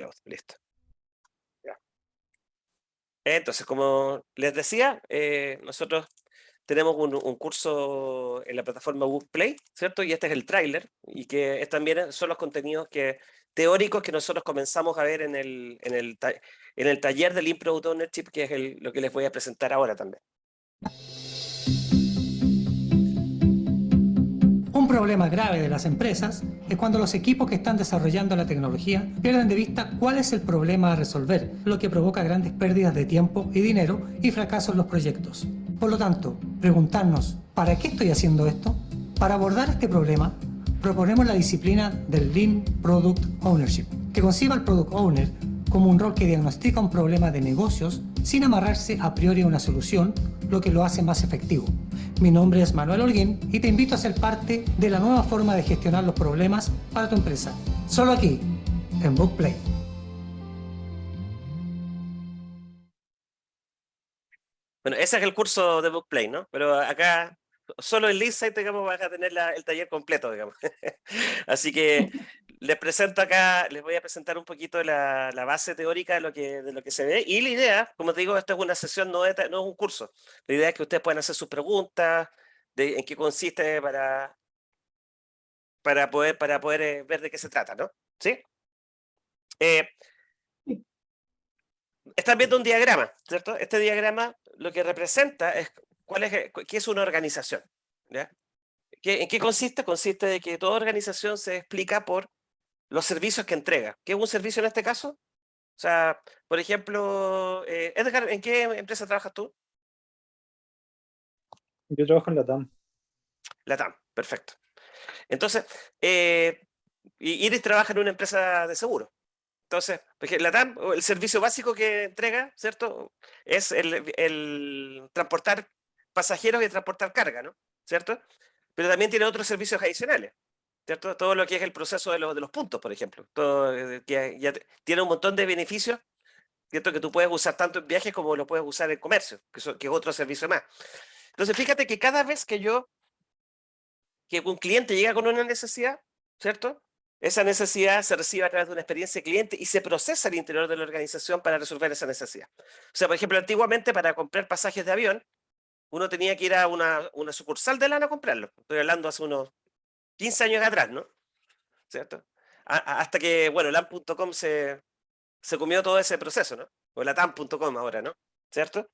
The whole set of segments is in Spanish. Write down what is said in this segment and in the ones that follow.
cloud. Listo. Entonces, como les decía, eh, nosotros tenemos un, un, curso en la plataforma Bookplay, ¿cierto? Y este es el tráiler, y que es, también son los contenidos que, teóricos que nosotros comenzamos a ver en el, en el, en el taller del Improve Ownership, que es el, lo que les voy a presentar ahora también. Problema grave de las empresas es cuando los equipos que están desarrollando la tecnología pierden de vista cuál es el problema a resolver, lo que provoca grandes pérdidas de tiempo y dinero y fracasos en los proyectos. Por lo tanto, preguntarnos, ¿para qué estoy haciendo esto? Para abordar este problema, proponemos la disciplina del Lean Product Ownership, que conciba al Product Owner como un rol que diagnostica un problema de negocios sin amarrarse a priori a una solución, lo que lo hace más efectivo. Mi nombre es Manuel Holguín y te invito a ser parte de la nueva forma de gestionar los problemas para tu empresa. Solo aquí, en Bookplay. Bueno, ese es el curso de Bookplay, ¿no? Pero acá, solo en Insight, digamos, vas a tener el taller completo, digamos. Así que les presento acá, les voy a presentar un poquito la, la, base teórica de lo, que, de lo que se ve. Y la idea, como te digo, esto es una sesión, no, no es un curso. La idea es que ustedes puedan hacer sus preguntas, de en qué consiste para, para poder, para poder eh, ver de qué se trata, ¿no? ¿Sí? Eh, están viendo un diagrama, ¿cierto? Este diagrama lo que representa es cuál es, qué es una organización, ¿ya? ¿En qué consiste? Consiste de que toda organización se explica por los servicios que entrega. ¿Qué es un servicio en este caso? O sea, por ejemplo, eh, Edgar, ¿en qué empresa trabajas tú? Yo trabajo en la TAM. La TAM, perfecto. Entonces, eh, Iris trabaja en una empresa de seguro. Entonces, la TAM, el servicio básico que entrega, ¿cierto? Es el, el transportar pasajeros y transportar carga, ¿no? ¿Cierto? Pero también tiene otros servicios adicionales. ¿Cierto? Todo lo que es el proceso de, de los puntos, por ejemplo. Todo, eh, que tiene un montón de beneficios, ¿cierto? Que tú puedes usar tanto en viajes como lo puedes usar en comercio, que, que es otro servicio más. Entonces, fíjate que cada vez que yo, que un cliente llega con una necesidad, ¿cierto? Esa necesidad se recibe a través de una experiencia de cliente y se procesa al interior de la organización para resolver esa necesidad. O sea, por ejemplo, antiguamente para comprar pasajes de avión, uno tenía que ir a una, una sucursal de LAN a comprarlo. Estoy hablando hace unos 15 años atrás, ¿no? ¿Cierto? hasta que, bueno, LAM.com se, se comió todo ese proceso, ¿no? O latam.com ahora, ¿no? ¿Cierto?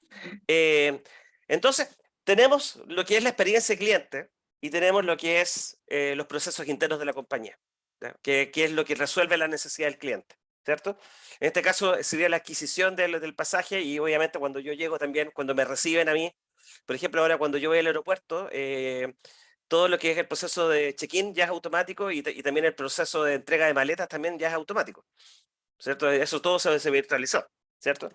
Eh, entonces, tenemos lo que es la experiencia de cliente y tenemos lo que es eh, los procesos internos de la compañía, que, que, es lo que resuelve la necesidad del cliente, ¿cierto? En este caso sería la adquisición del, del pasaje y obviamente cuando yo llego también, cuando me reciben a mí, por ejemplo, ahora cuando yo voy al aeropuerto, eh, todo lo que es el proceso de check-in ya es automático y, también el proceso de entrega de maletas también ya es automático. ¿Cierto? Eso todo se, se virtualizó, ¿cierto?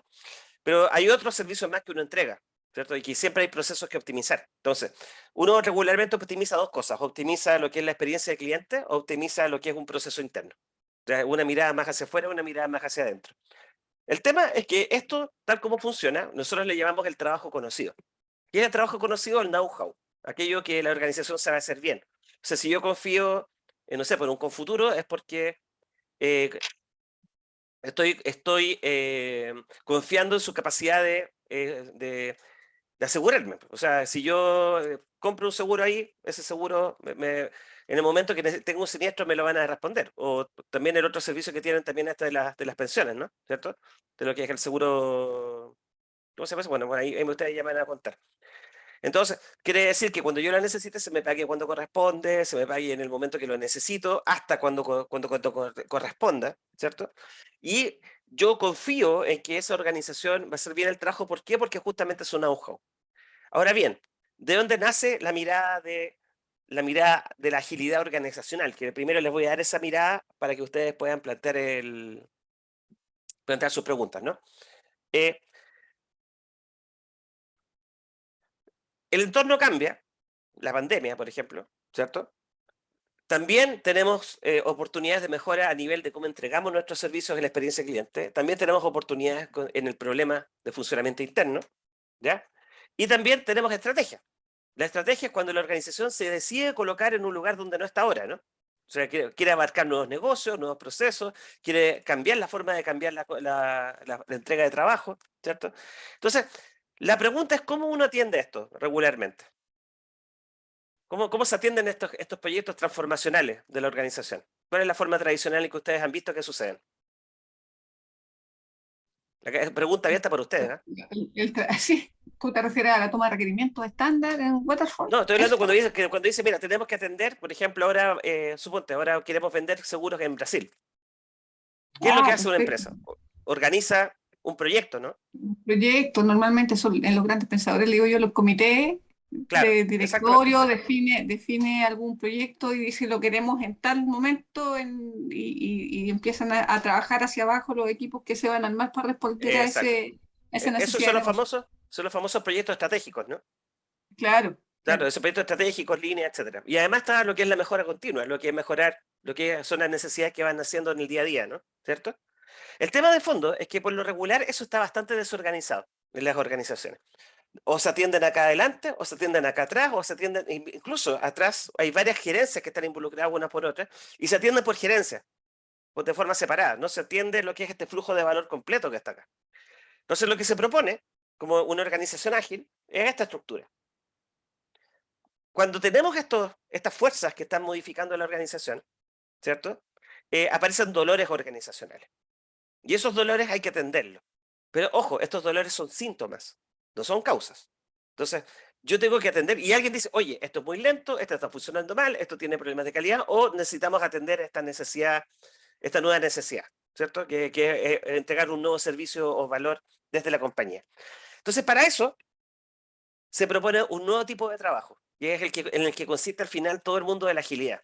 Pero hay otros servicios más que uno entrega, ¿cierto? Y que siempre hay procesos que optimizar. Entonces, uno regularmente optimiza dos cosas. Optimiza lo que es la experiencia del cliente, optimiza lo que es un proceso interno. una mirada más hacia afuera, una mirada más hacia adentro. El tema es que esto, tal como funciona, nosotros le llamamos el trabajo conocido. ¿Qué es el trabajo conocido? El know-how aquello que la organización sabe hacer bien. O sea, si yo confío, en, no sé, por un confuturo, es porque eh, estoy, estoy eh, confiando en su capacidad de, eh, de, de, asegurarme. O sea, si yo compro un seguro ahí, ese seguro, me, en el momento que tengo un siniestro, me lo van a responder. O también el otro servicio que tienen también hasta de, las de las pensiones, ¿no? ¿Cierto? De lo que es el seguro... ¿Cómo se llama? Bueno, ahí, ahí ustedes ya me van a contar. Entonces, quiere decir que cuando yo la necesite, se me pague cuando corresponde, se me pague en el momento que lo necesito, hasta cuando, cuando, cuando corresponda, ¿cierto? Y yo confío en que esa organización va a hacer bien el trabajo. ¿Por qué? Porque justamente es un know Ahora bien, ¿de dónde nace la mirada de la mirada de la agilidad organizacional? Que primero les voy a dar esa mirada para que ustedes puedan plantear, el, plantear sus preguntas, ¿no? Eh, El entorno cambia, la pandemia, por ejemplo, ¿cierto? También tenemos eh, oportunidades de mejora a nivel de cómo entregamos nuestros servicios en la experiencia cliente. También tenemos oportunidades en el problema de funcionamiento interno, ¿ya? Y también tenemos estrategia. La estrategia es cuando la organización se decide colocar en un lugar donde no está ahora, ¿no? O sea, quiere, abarcar nuevos negocios, nuevos procesos, quiere cambiar la forma de cambiar la, entrega de trabajo, ¿cierto? Entonces, la pregunta es cómo uno atiende esto regularmente. ¿Cómo, cómo se atienden estos, estos proyectos transformacionales de la organización? ¿Cuál es la forma tradicional en que ustedes han visto que suceden? La pregunta abierta para ustedes. ¿eh? sí, ¿tú te refieres a la toma de requerimientos estándar en Waterfall? No, estoy hablando cuando dice, que, cuando dice, mira, tenemos que atender, por ejemplo, ahora, eh, suponte, ahora queremos vender seguros en Brasil. ¿Qué es lo que ah, hace una empresa? Organiza un proyecto, ¿no? Un proyecto, normalmente son en los grandes pensadores, le digo yo, los comités de directorio define, define algún proyecto y dice lo queremos en tal momento y, empiezan a, trabajar hacia abajo los equipos que se van a armar para responder a ese, esa necesidad. Esos son los, famosos, son los famosos proyectos estratégicos, ¿no? Claro. Claro, esos proyectos estratégicos, líneas, etcétera. Y además está lo que es la mejora continua, lo que es mejorar, lo que son las necesidades que van haciendo en el día a día, ¿no? ¿Cierto? El tema de fondo es que por lo regular eso está bastante desorganizado en las organizaciones o se atienden acá adelante, o se atienden acá atrás, o se atienden, incluso atrás hay varias gerencias que están involucradas una por otra, y se atienden por gerencia, pues de forma separada, no se atiende lo que es este flujo de valor completo que está acá. Entonces lo que se propone, como una organización ágil, es esta estructura. Cuando tenemos estos, estas fuerzas que están modificando la organización, ¿cierto? Eh, aparecen dolores organizacionales. Y esos dolores hay que atenderlos. Pero ojo, estos dolores son síntomas no son causas. Entonces, yo tengo que atender, y alguien dice, oye, esto es muy lento, esto está funcionando mal, esto tiene problemas de calidad, o necesitamos atender esta necesidad, esta nueva necesidad, ¿cierto? Que, es eh, entregar un nuevo servicio o valor desde la compañía. Entonces, para eso, se propone un nuevo tipo de trabajo, que es el que, en el que consiste al final todo el mundo de la agilidad,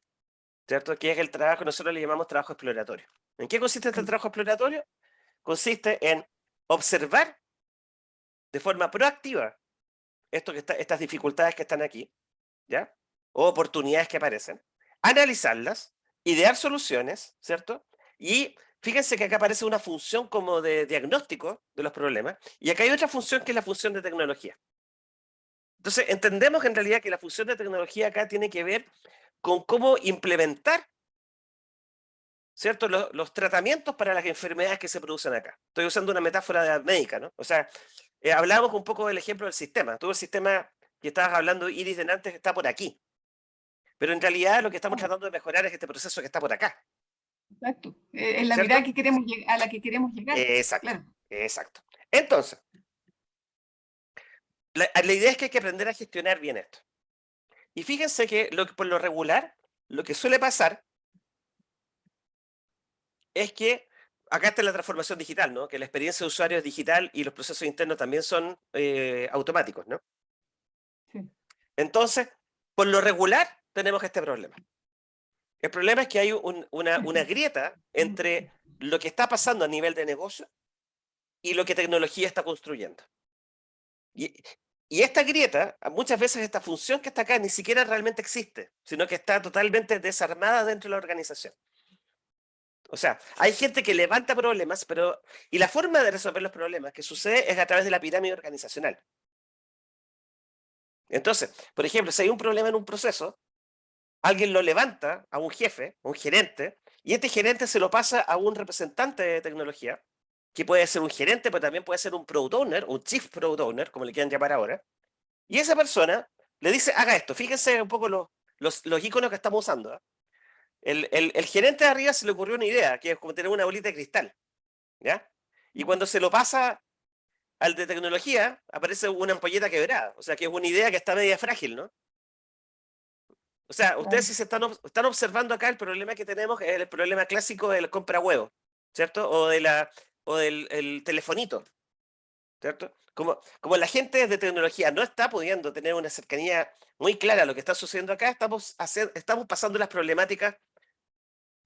¿cierto? Que es el trabajo que nosotros le llamamos trabajo exploratorio. ¿En qué consiste este trabajo exploratorio? Consiste en observar de forma proactiva esto que está, estas dificultades que están aquí, ¿ya? O oportunidades que aparecen, analizarlas, idear soluciones, ¿cierto? Y fíjense que acá aparece una función como de diagnóstico de los problemas, y acá hay otra función que es la función de tecnología. Entonces, entendemos en realidad que la función de tecnología acá tiene que ver con cómo implementar ¿cierto? Los, los, tratamientos para las enfermedades que se producen acá. Estoy usando una metáfora médica, ¿no? O sea, eh, hablamos un poco del ejemplo del sistema. Todo el sistema que estabas hablando, Iris, de antes, está por aquí. Pero en realidad lo que estamos tratando de mejorar es este proceso que está por acá. Exacto. Eh, es la mirada que queremos, a la que queremos llegar. Exacto. Exacto. Entonces, la, la, idea es que hay que aprender a gestionar bien esto. Y fíjense que lo, por lo regular, lo que suele pasar es que acá está la transformación digital, ¿no? Que la experiencia de usuario es digital y los procesos internos también son eh, automáticos, ¿no? Entonces, por lo regular, tenemos este problema. El problema es que hay una, una grieta entre lo que está pasando a nivel de negocio y lo que tecnología está construyendo. Y, y esta grieta, muchas veces esta función que está acá ni siquiera realmente existe, sino que está totalmente desarmada dentro de la organización. O sea, hay gente que levanta problemas, pero... Y la forma de resolver los problemas que sucede es a través de la pirámide organizacional. Entonces, por ejemplo, si hay un problema en un proceso, alguien lo levanta a un jefe, un gerente, y este gerente se lo pasa a un representante de tecnología, que puede ser un gerente, pero también puede ser un product owner, un chief product owner, como le quieran llamar ahora, y esa persona le dice, haga esto, fíjense un poco los, los, los iconos que estamos usando, ¿eh? El, el, gerente de arriba se le ocurrió una idea, que es como tener una bolita de cristal. ¿Ya? Y cuando se lo pasa al de tecnología, aparece una ampolleta quebrada. O sea, que es una idea que está media frágil, ¿no? O sea, ustedes si se están, están observando acá, el problema que tenemos es el problema clásico del compra huevo, ¿cierto? O, de la, o del el telefonito, ¿cierto? Como, como la gente de tecnología no está pudiendo tener una cercanía muy clara a lo que está sucediendo acá, estamos, hacer, estamos pasando las problemáticas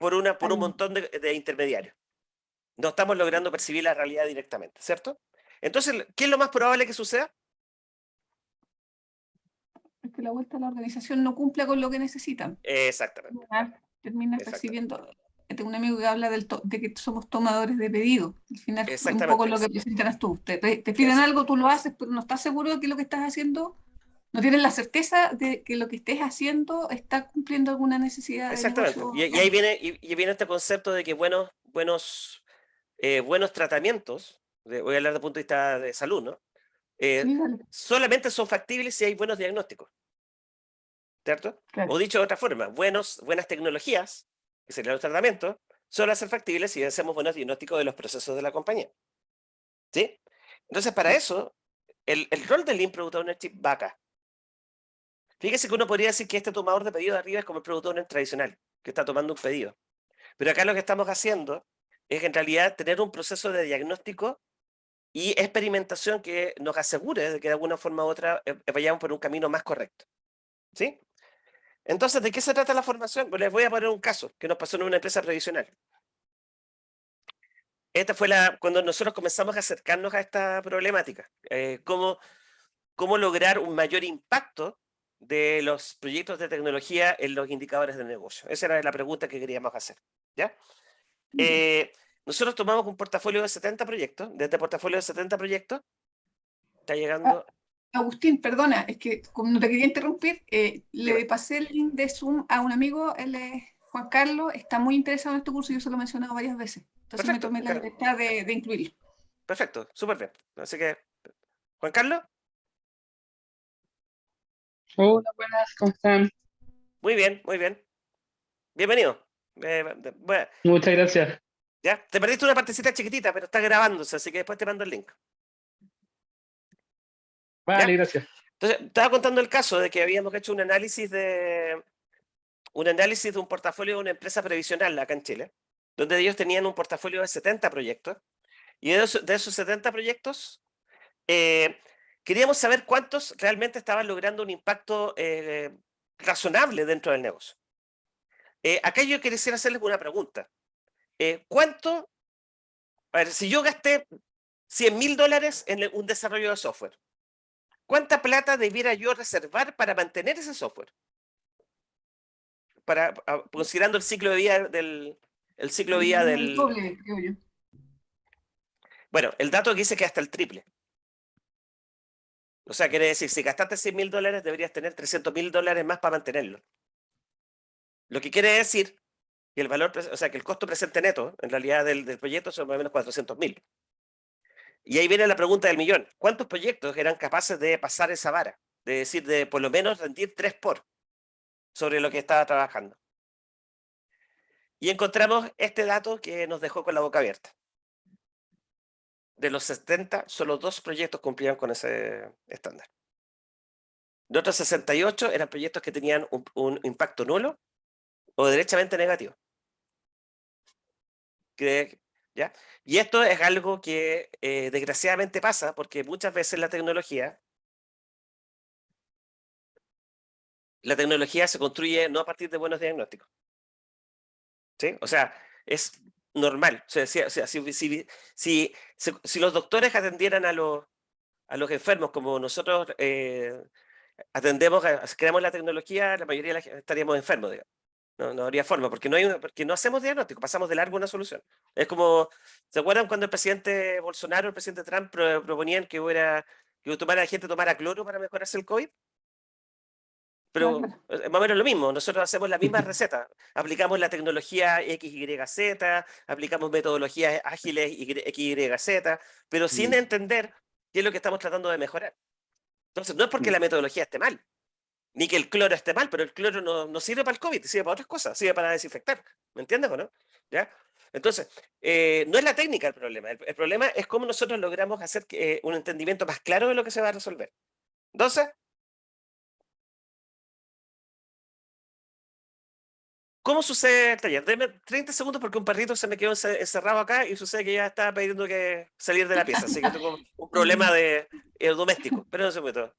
por, una, por un montón de, intermediarios. No estamos logrando percibir la realidad directamente, ¿cierto? Entonces, ¿qué es lo más probable que suceda? Es que la vuelta a la organización no cumple con lo que necesitan. Exactamente. Termina, recibiendo. Tengo un amigo que habla del de que somos tomadores de pedido. Al final es un poco lo que presentas tú. Te, te piden algo, tú lo haces, pero no estás seguro de que lo que estás haciendo no tienen la certeza de que lo que estés haciendo está cumpliendo alguna necesidad. Exactamente. y, ahí viene, y, viene este concepto de que buenos, buenos, eh, buenos tratamientos, voy a hablar desde el punto de vista de salud, ¿no? Eh, solamente son factibles si hay buenos diagnósticos. ¿Cierto? O dicho de otra forma, buenos, buenas tecnologías, que serían los tratamientos, solo ser factibles si hacemos buenos diagnósticos de los procesos de la compañía. ¿Sí? Entonces, para eso, el, el rol del Lean Product Ownership va acá. Fíjese que uno podría decir que este tomador de pedido de arriba es como el Product Owner tradicional, que está tomando un pedido. Pero acá lo que estamos haciendo es en realidad tener un proceso de diagnóstico y experimentación que nos asegure de que de alguna forma u otra eh, vayamos por un camino más correcto. ¿Sí? Entonces, ¿de qué se trata la formación? Les voy a poner un caso que nos pasó en una empresa previsional. Esta fue la, cuando nosotros comenzamos a acercarnos a esta problemática. Eh, cómo, cómo lograr un mayor impacto de los proyectos de tecnología en los indicadores de negocio. Esa era la pregunta que queríamos hacer. ¿ya? Nosotros tomamos un portafolio de 70 proyectos, de este portafolio de 70 proyectos, está llegando... Ah, Agustín, perdona, es que como no te quería interrumpir, eh, le pasé el link de Zoom a un amigo, él es Juan Carlos, está muy interesado en este curso, yo se lo he mencionado varias veces, entonces me tomé la libertad de, de incluirlo. Perfecto, súper bien. Así que, Juan Carlos. Hola, buenas, ¿cómo están? Muy bien, muy bien. Bienvenido. Eh, Muchas gracias. ¿Ya? Te perdiste una partecita chiquitita, pero está grabándose, así que después te mando el link. Vale, gracias. Entonces, estaba contando el caso de que habíamos hecho un análisis de un análisis de un portafolio de una empresa previsional acá en Chile, donde ellos tenían un portafolio de 70 proyectos, y de esos, 70 proyectos, eh, queríamos saber cuántos realmente estaban logrando un impacto eh, razonable dentro del negocio. Eh, acá yo quisiera hacerles una pregunta. Eh, ¿Cuánto? A ver, si yo gasté 100 mil dólares en un desarrollo de software, ¿cuánta plata debiera yo reservar para mantener ese software? Para, considerando el ciclo de vida del... El ciclo de vida del... Bueno, el dato dice que hasta el triple. O sea, quiere decir, si gastaste 100 mil dólares, deberías tener 300 mil dólares más para mantenerlo. Lo que quiere decir que el valor, o sea, que el costo presente neto, en realidad, del, del proyecto son más o menos 400 mil. Y ahí viene la pregunta del millón. ¿Cuántos proyectos eran capaces de pasar esa vara? De decir, de por lo menos rendir 3 por sobre lo que estaba trabajando. Y encontramos este dato que nos dejó con la boca abierta de los 70, solo dos proyectos cumplían con ese estándar. De otros 68 eran proyectos que tenían un, impacto nulo o derechamente negativo. ¿Ya? Y esto es algo que eh, desgraciadamente pasa porque muchas veces la tecnología la tecnología se construye no a partir de buenos diagnósticos. ¿Sí? O sea, es normal. O sea, si, si, los doctores atendieran a los, a los enfermos como nosotros eh, atendemos, creamos la tecnología, la mayoría estaríamos enfermos, No, no habría forma, porque no, hay porque no hacemos diagnóstico, pasamos de largo una solución. Es como, ¿se acuerdan cuando el presidente Bolsonaro, el presidente Trump proponían que hubiera que tomara, la gente tomara cloro para mejorarse el COVID? Pero es más o menos lo mismo, nosotros hacemos la misma receta, aplicamos la tecnología XYZ, aplicamos metodologías ágiles XYZ, pero sin mm. entender qué es lo que estamos tratando de mejorar. Entonces, no es porque mm. la metodología esté mal, ni que el cloro esté mal, pero el cloro no, no sirve para el COVID, sirve para otras cosas, sirve para desinfectar, ¿me entiendes o no? ¿Ya? Entonces, eh, no es la técnica el problema, el, problema es cómo nosotros logramos hacer eh, un entendimiento más claro de lo que se va a resolver. Entonces, ¿Cómo sucede el taller? Deme 30 segundos porque un perrito se me quedó encerrado acá y sucede que ya está pidiendo que salir de la pieza, así que tengo un problema de, eh, doméstico. Pero no se puede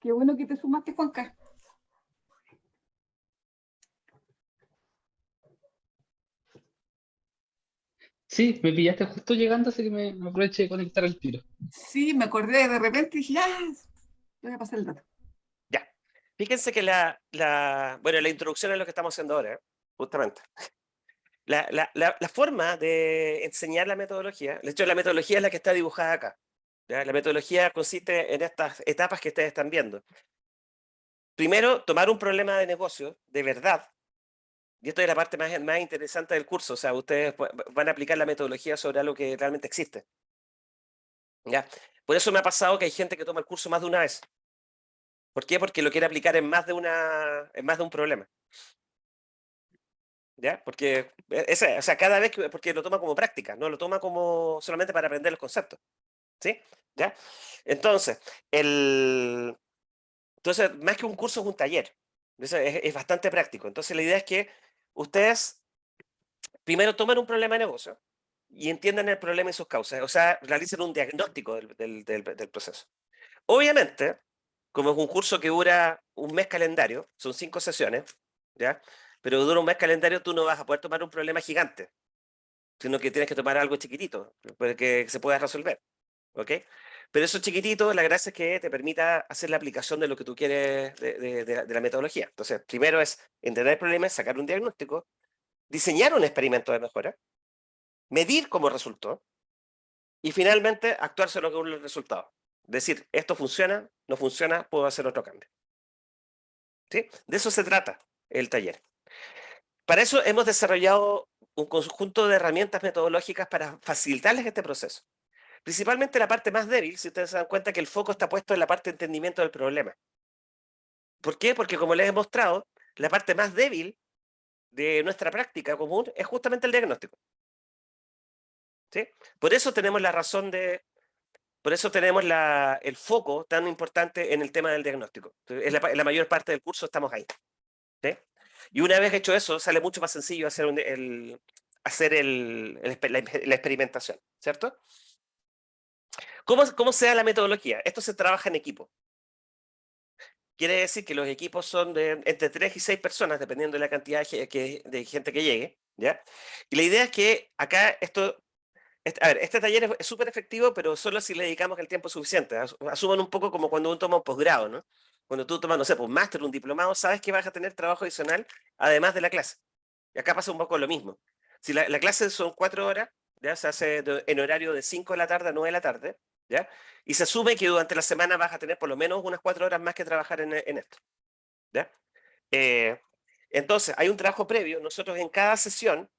Qué bueno que te sumaste, Juanca. Sí, me pillaste justo llegando, así que me, aproveché de conectar el tiro. Sí, me acordé de repente y dije, ah, voy a pasar el dato. Fíjense que la, la, bueno, la introducción es lo que estamos haciendo ahora, justamente. La, la, la, forma de enseñar la metodología, de hecho la metodología es la que está dibujada acá. La metodología consiste en estas etapas que ustedes están viendo. Primero, tomar un problema de negocio de verdad, y esto es la parte más, más interesante del curso, o sea, ustedes van a aplicar la metodología sobre algo que realmente existe. ¿Ya? Por eso me ha pasado que hay gente que toma el curso más de una vez. ¿Por qué? Porque lo quiere aplicar en más de, una, en más de un problema. ¿Ya? Porque, e, o sea, cada vez que, porque lo toma como práctica, no lo toma como solamente para aprender los conceptos. ¿Sí? ¿Ya? Entonces, el, entonces, más que un curso es un taller. Es, es, bastante práctico. Entonces, la idea es que ustedes primero tomen un problema de negocio y entiendan el problema y sus causas. O sea, realicen un diagnóstico del, del, del proceso. Obviamente, como es un curso que dura un mes calendario, son cinco sesiones, ¿ya? pero dura un mes calendario, tú no vas a poder tomar un problema gigante, sino que tienes que tomar algo chiquitito, que se pueda resolver. ¿ok? Pero eso chiquitito, la gracia es que te permita hacer la aplicación de lo que tú quieres de, la, metodología. Entonces, primero es entender el problema, sacar un diagnóstico, diseñar un experimento de mejora, medir cómo resultó, y finalmente actuar sobre los resultados. Decir, esto funciona, no funciona, puedo hacer otro cambio. ¿Sí? De eso se trata el taller. Para eso hemos desarrollado un conjunto de herramientas metodológicas para facilitarles este proceso. Principalmente la parte más débil, si ustedes se dan cuenta que el foco está puesto en la parte de entendimiento del problema. ¿Por qué? Porque como les he mostrado, la parte más débil de nuestra práctica común es justamente el diagnóstico. ¿Sí? Por eso tenemos la razón de... Por eso tenemos la, el foco tan importante en el tema del diagnóstico. En la, mayor parte del curso estamos ahí. ¿sí? Y una vez hecho eso, sale mucho más sencillo hacer, el, hacer el, la, experimentación, ¿cierto? ¿Cómo, ¿Cómo se da la metodología? Esto se trabaja en equipo. Quiere decir que los equipos son de entre 3 y 6 personas, dependiendo de la cantidad de, de gente que llegue. ¿ya? Y la idea es que acá esto... Este, a ver, este taller es súper efectivo, pero solo si le dedicamos el tiempo suficiente. Asuman un poco como cuando uno toma un posgrado, ¿no? Cuando tú tomas, no sé, pues, un máster, un diplomado, sabes que vas a tener trabajo adicional además de la clase. Y acá pasa un poco lo mismo. Si la, clase son cuatro horas, ya se hace en horario de 5 de la tarde a 9 de la tarde, ¿ya? Y se asume que durante la semana vas a tener por lo menos unas cuatro horas más que trabajar en, esto, ¿ya? Eh, entonces, hay un trabajo previo. Nosotros en cada sesión,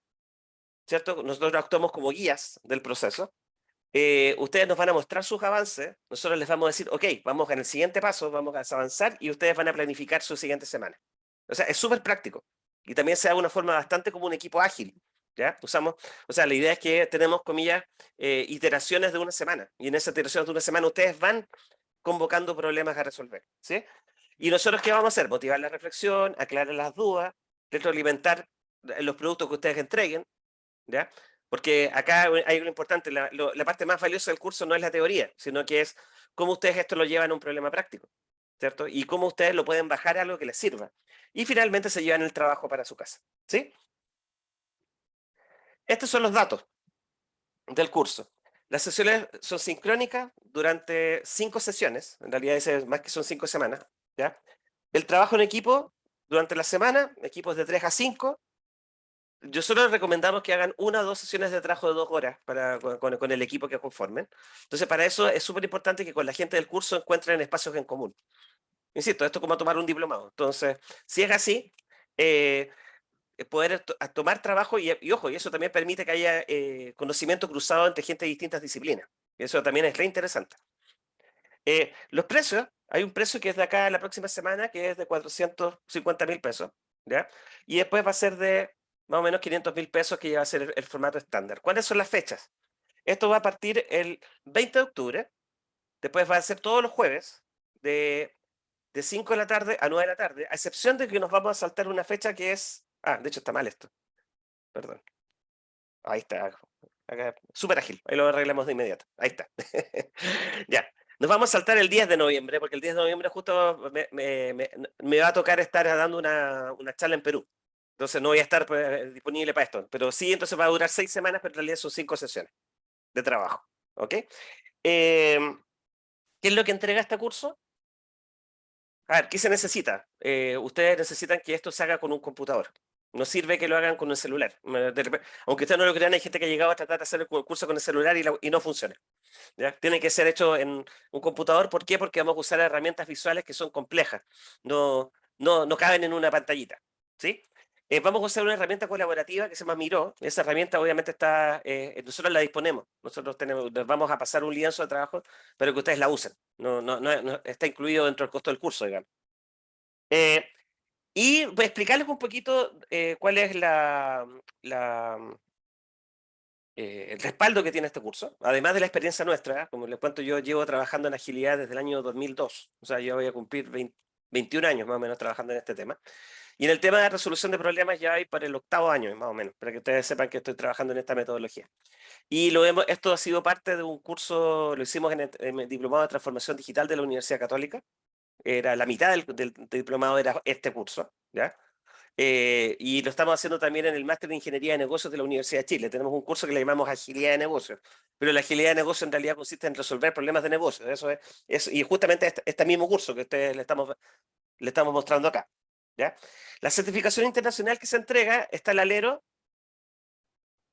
¿cierto? Nosotros actuamos como guías del proceso. Eh, ustedes nos van a mostrar sus avances. Nosotros les vamos a decir, ok, vamos en el siguiente paso, vamos a avanzar y ustedes van a planificar su siguiente semana. O sea, es súper práctico. Y también se da de una forma bastante como un equipo ágil. ¿Ya? Usamos, o sea, la idea es que tenemos, comillas, eh, iteraciones de una semana. Y en esas iteraciones de una semana ustedes van convocando problemas a resolver. ¿sí? Y nosotros, ¿qué vamos a hacer? Motivar la reflexión, aclarar las dudas, retroalimentar los productos que ustedes entreguen. ¿Ya? Porque acá hay algo importante, la, parte más valiosa del curso no es la teoría, sino que es cómo ustedes esto lo llevan a un problema práctico. ¿cierto? Y cómo ustedes lo pueden bajar a algo que les sirva. Y finalmente se llevan el trabajo para su casa, ¿sí? Estos son los datos del curso. Las sesiones son sincrónicas durante cinco sesiones, en realidad es más que son cinco semanas, ¿ya? El trabajo en equipo durante la semana, equipos de 3 a 5. Yo solo recomendamos que hagan una o dos sesiones de trabajo de dos horas para, con, con el equipo que conformen. Entonces, para eso es súper importante que con la gente del curso encuentren espacios en común. Insisto, esto es como tomar un diplomado. Entonces, si es así, eh, eh, poder tomar trabajo y, ojo, y eso también permite que haya eh, conocimiento cruzado entre gente de distintas disciplinas. Eso también es re interesante. los precios, hay un precio que es de acá la próxima semana, que es de 450 mil pesos, ¿ya? Y después va a ser de más o menos 500 mil pesos, que ya a ser el, formato estándar. ¿Cuáles son las fechas? Esto va a partir el 20 de octubre, después va a ser todos los jueves, de de 5 de la tarde a 9 de la tarde, a excepción de que nos vamos a saltar una fecha que es... Ah, de hecho está mal esto. Perdón. Ahí está. Súper ágil. Ahí lo arreglamos de inmediato. Ahí está. ya. Nos vamos a saltar el 10 de noviembre, porque el 10 de noviembre justo me, va a tocar estar dando una, una, charla en Perú. Entonces no voy a estar pues, disponible para esto. Pero sí, entonces va a durar seis semanas, pero en realidad son cinco sesiones de trabajo. ¿Ok? Em, ¿Qué es lo que entrega este curso? A ver, ¿qué se necesita? Eh, ustedes necesitan que esto se haga con un computador. No sirve que lo hagan con un celular. Aunque ustedes no lo crean, hay gente que ha llegado a tratar de hacer el curso con el celular y, no funciona. Tiene que ser hecho en un computador. ¿Por qué? Porque vamos a usar herramientas visuales que son complejas. No, no, no caben en una pantallita. ¿sí? Eh, vamos a usar una herramienta colaborativa que se llama Miro. Esa herramienta obviamente está, eh, nosotros la disponemos. Nosotros tenemos, vamos a pasar un lienzo de trabajo para que ustedes la usen. No, no, no, está incluido dentro del costo del curso, digamos. Eh, y voy a explicarles un poquito cuál es el respaldo que tiene este curso, además de la experiencia nuestra, como les cuento, yo llevo trabajando en agilidad desde el año 2002, o sea, yo voy a cumplir 21 años más o menos trabajando en este tema. Y en el tema de resolución de problemas ya hay para el octavo año, más o menos, para que ustedes sepan que estoy trabajando en esta metodología. Y lo hemos, esto ha sido parte de un curso, lo hicimos en el Diplomado de Transformación Digital de la Universidad Católica, era la mitad del, diplomado era este curso, ¿ya? Eh, y lo estamos haciendo también en el Máster de Ingeniería de Negocios de la Universidad de Chile. Tenemos un curso que le llamamos Agilidad de Negocios, pero la agilidad de negocios en realidad consiste en resolver problemas de negocios. Eso es, y justamente este, este, mismo curso que ustedes le estamos, le estamos mostrando acá. La certificación internacional que se entrega está al alero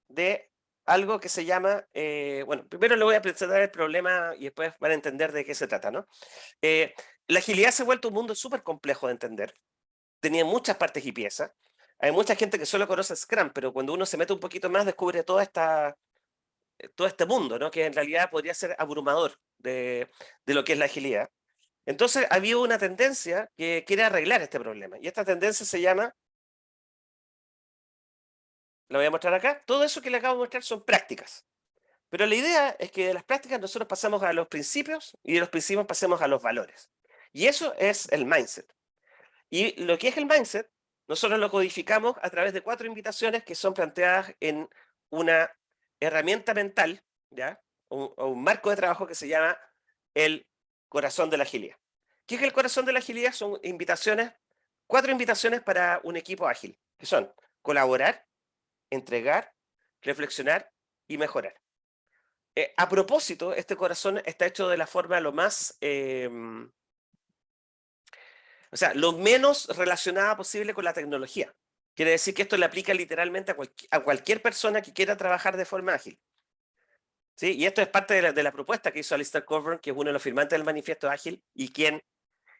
de algo que se llama, eh, bueno, primero le voy a presentar el problema y después van a entender de qué se trata, ¿no? Eh, la agilidad se ha vuelto un mundo súper complejo de entender. Tenía muchas partes y piezas. Hay mucha gente que solo conoce Scrum, pero cuando uno se mete un poquito más descubre toda esta, eh, todo este mundo, ¿no? que en realidad podría ser abrumador de, de lo que es la agilidad. Entonces había una tendencia que quiere arreglar este problema. Y esta tendencia se llama, la voy a mostrar acá, todo eso que le acabo de mostrar son prácticas. Pero la idea es que de las prácticas nosotros pasamos a los principios y de los principios pasemos a los valores. Y eso es el mindset. Y lo que es el mindset, nosotros lo codificamos a través de cuatro invitaciones que son planteadas en una herramienta mental, ¿ya? O, un marco de trabajo que se llama el corazón de la agilidad. ¿Qué es el corazón de la agilidad? Son invitaciones, cuatro invitaciones para un equipo ágil, que son colaborar, entregar, reflexionar y mejorar. Eh, a propósito, este corazón está hecho de la forma lo más em, o sea, lo menos relacionada posible con la tecnología. Quiere decir que esto le aplica literalmente a, cualquier persona que quiera trabajar de forma ágil. ¿Sí? Y esto es parte de la, propuesta que hizo Alistair Coburn, que es uno de los firmantes del manifiesto ágil y quien,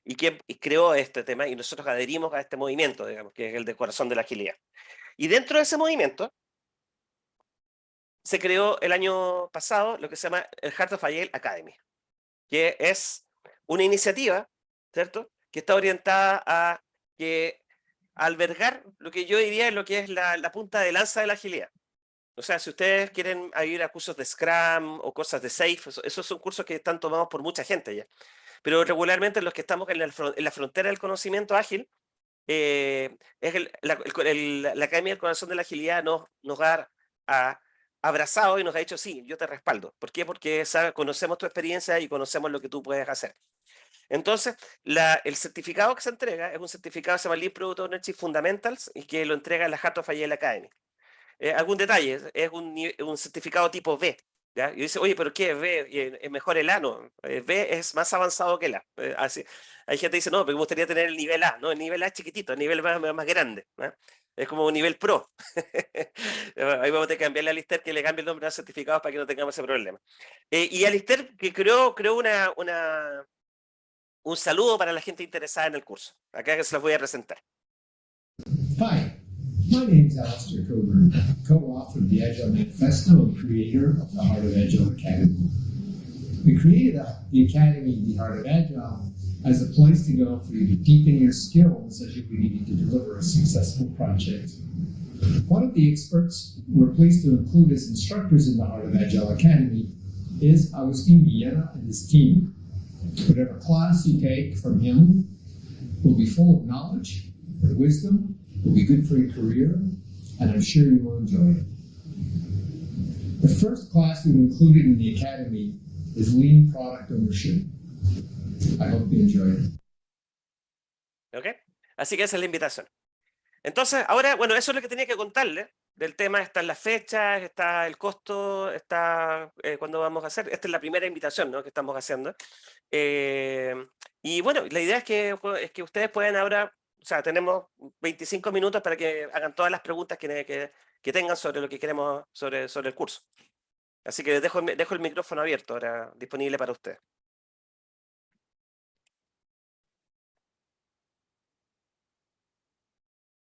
y quien creó este tema, y nosotros adherimos a este movimiento, digamos, que es el de corazón de la agilidad. Y dentro de ese movimiento, se creó el año pasado lo que se llama el Heart of Agile Academy, que es una iniciativa, ¿cierto?, que está orientada a que albergar lo que yo diría es lo que es la, punta de lanza de la agilidad. O sea, si ustedes quieren ir a cursos de Scrum o cosas de Safe, esos son cursos que están tomados por mucha gente ya. Pero regularmente los que estamos en la, frontera del conocimiento ágil, eh, es la, Academia del Corazón de la Agilidad nos, nos ha, abrazado y nos ha dicho, sí, yo te respaldo. ¿Por qué? Porque conocemos tu experiencia y conocemos lo que tú puedes hacer. Entonces, el certificado que se entrega es un certificado que se llama Lean Product Ownership Fundamentals y que lo entrega la Heart of Agile Academy. Eh, ¿Algún detalle? Es un, un, certificado tipo B. ¿ya? Y dice, oye, ¿pero qué es B? ¿Es mejor el A? No, eh, B es más avanzado que el A. Eh, así, hay gente que dice, no, pero me gustaría tener el nivel A. No, el nivel A es chiquitito, el nivel más, más grande. Es como un nivel pro. Ahí vamos a tener que cambiarle a Alistair que le cambie el nombre a los certificados para que no tengamos ese problema. y Alistair que creó, creó una, una, un saludo para la gente interesada en el curso. Acá se los voy a presentar. Hi, my name is Alistair Coburn, co-author of the Agile Manifesto and creator of the Heart of Agile Academy. We created the Academy, the Heart of Agile, as a place to go for you to deepen your skills as you need to deliver a successful project. One of the experts we're pleased to include as instructors in the Heart of Agile Academy is Agustin Villera and his team. Whatever class you take from him will be full of knowledge wisdom, will be good for your career, and I'm sure you will enjoy it. The first class we've included in the Academy is Lean Product Ownership. I hope you enjoy it. Ok, así que esa es la invitación. Entonces, ahora, bueno, eso es lo que tenía que contarle del tema. Están las fechas, está el costo, está eh, cuándo vamos a hacer. Esta es la primera invitación ¿no? que estamos haciendo. Eh, y bueno, la idea es que, es que ustedes puedan ahora O sea, tenemos 25 minutos para que hagan todas las preguntas que, que, que tengan sobre lo que queremos, sobre, sobre el curso. Así que dejo, dejo el micrófono abierto ahora, disponible para ustedes.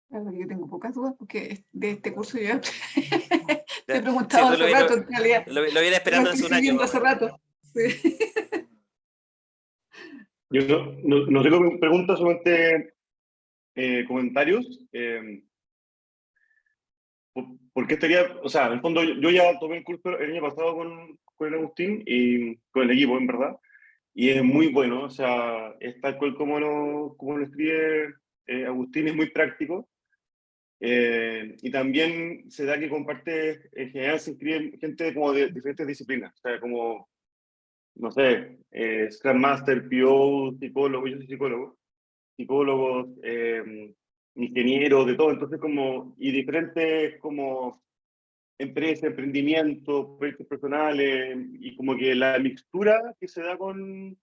yo tengo pocas dudas porque de este curso yo te he preguntado hace rato, en realidad. Lo, lo viene esperando hace un año. hace rato. Sí. Yo no, no, no tengo preguntas, solamente eh, comentarios. Eh, ¿Por qué estaría, o sea, en el fondo yo, ya tomé el curso el año pasado con, con Agustín y con el equipo, en verdad, y es muy bueno, o sea, es tal cual como lo, como lo escribe eh, Agustín, es muy práctico, eh, y también se da que comparte, en general se inscribe gente como de diferentes disciplinas, o sea, como, no sé, eh, Scrum Master, PO, psicólogo, yo soy psicólogo, psicólogos, eh, ingenieros, de todo, entonces como, y diferentes como empresas, emprendimientos, proyectos personales, y como que la mixtura que se da con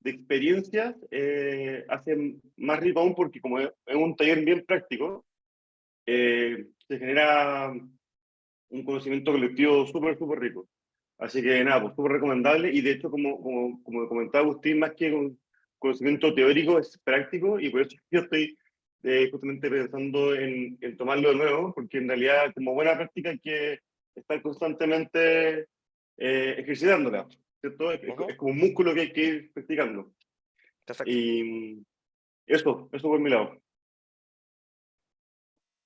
de experiencias eh, hace más rico aún porque como es un taller bien práctico, eh, se genera un conocimiento colectivo súper, súper rico. Así que nada, pues súper recomendable y de hecho, como, como, como comentaba Agustín, más que conocimiento teórico, es práctico y por eso yo estoy eh, justamente pensando en, en, tomarlo de nuevo, porque en realidad como buena práctica hay que estar constantemente eh, ejercitándola, ¿cierto? Es, es, como un músculo que hay que ir practicando. Perfecto. Y eso, eso por mi lado.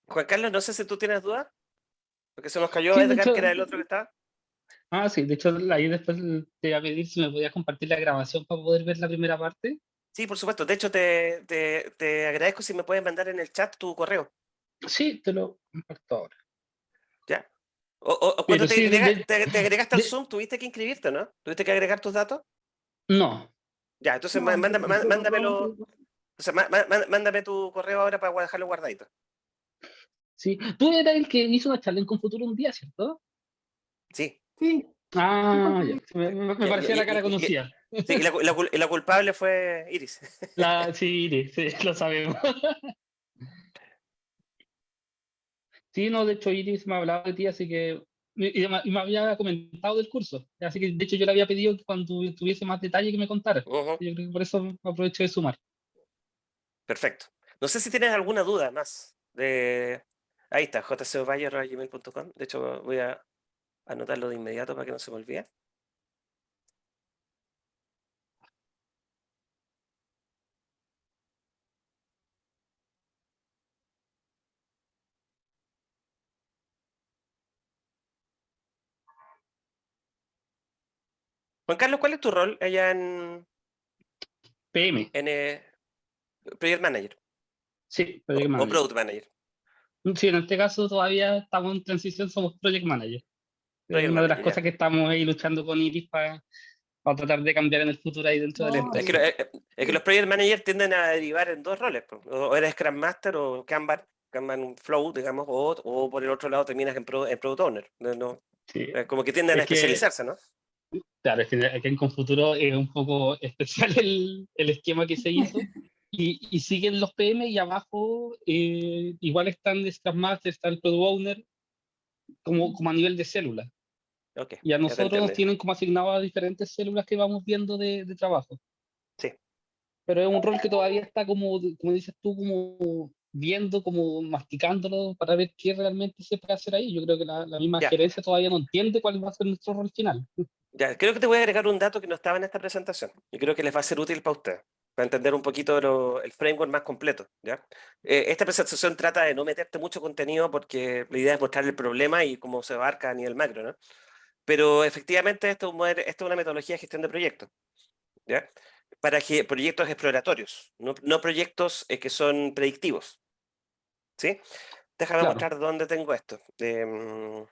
Juan Carlos, no sé si tú tienes dudas, porque se nos cayó sí, Edgar, que era el otro que estaba. Ah, sí, de hecho ahí después te iba a pedir si me podías compartir la grabación para poder ver la primera parte. Sí, por supuesto. De hecho, te, te, te agradezco si me puedes mandar en el chat tu correo. Sí, te lo comparto ahora. Ya. O, o cuando te, sí, agrega, de, te, te, agregaste al Zoom, tuviste que inscribirte, ¿no? ¿Tuviste que agregar tus datos? No. Ya, entonces no, mándame, mándamelo. O sea, mándame tu correo ahora para dejarlo guardadito. Sí, tú eras el que hizo una charla en Confuturo un día, ¿cierto? Sí. Sí. Ah, ya. Me, me, parecía la cara conocida. Sí, la, la, la, culpable fue Iris. La, sí, Iris, sí, lo sabemos. Sí, no, de hecho Iris me ha hablado de ti, así que... Y me, y me había comentado del curso. Así que, de hecho, yo le había pedido que cuando tuviese más detalle que me contara. Uh -huh. Yo creo que por eso aprovecho de sumar. Perfecto. No sé si tienes alguna duda más de, Ahí está, jcovalle.gmail.com. De hecho, voy a anotarlo de inmediato para que no se me olvide. Juan Carlos, ¿cuál es tu rol allá en PM? En eh, Project Manager. Sí, Project o, Manager. O Product Manager. Sí, en este caso todavía estamos en transición, somos Project Manager. Es una de las cosas que estamos ahí luchando con Iris para, para tratar de cambiar en el futuro ahí dentro No, de la Es que, eh, es que los Project Manager tienden a derivar en dos roles. O eres Scrum Master o Kanban, Kanban Flow, digamos, o, o por el otro lado terminas en, Pro- en Product Owner. No, Sí. eh, como que tienden a Es que- especializarse, ¿no? Claro, es que aquí en Confuturo es un poco especial el, el esquema que se hizo. Y, y siguen los PM y abajo eh, igual están Scrum Master, está el Product Owner, como, como a nivel de célula. Ok, Y a nosotros nos tienen como asignados a diferentes células que vamos viendo de, de trabajo. Sí. Pero es un rol que todavía está como, como dices tú, como viendo, como masticándolo para ver qué realmente se puede hacer ahí. Yo creo que la, la misma Ya. gerencia todavía no entiende cuál va a ser nuestro rol final. Ya, creo que te voy a agregar un dato que no estaba en esta presentación. Y creo que les va a ser útil para ustedes, para entender un poquito lo- el framework más completo. ¿ya? Eh, esta presentación trata de no meterte mucho contenido porque la idea es mostrar el problema y cómo se abarca a nivel macro. ¿no? Pero efectivamente esto, es un esto es una metodología de gestión de proyectos. ¿ya? Para que proyectos exploratorios, no, no proyectos eh, que son predictivos. ¿sí? Déjame Claro. mostrar dónde tengo esto. Em,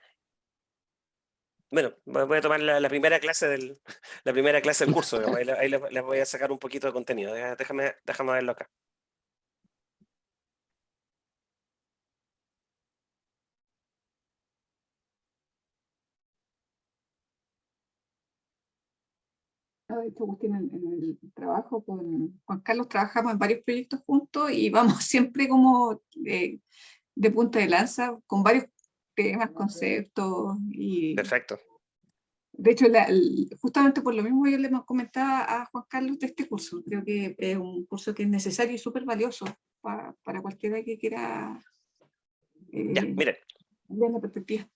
bueno, voy a tomar la, la primera clase del la primera clase del curso, digamos, ahí, le- ahí voy a sacar un poquito de contenido. Déjame, déjame verlo acá. de hecho, Agustín, en, el trabajo con Juan Carlos trabajamos en varios proyectos juntos y vamos siempre como de, de punta de lanza con varios temas, conceptos y... Perfecto. De hecho, justamente por lo mismo yo le comentaba a Juan Carlos de este curso. Creo que es un curso que es necesario y súper valioso para, para cualquiera que quiera eh, ya, miren. ver la perspectiva.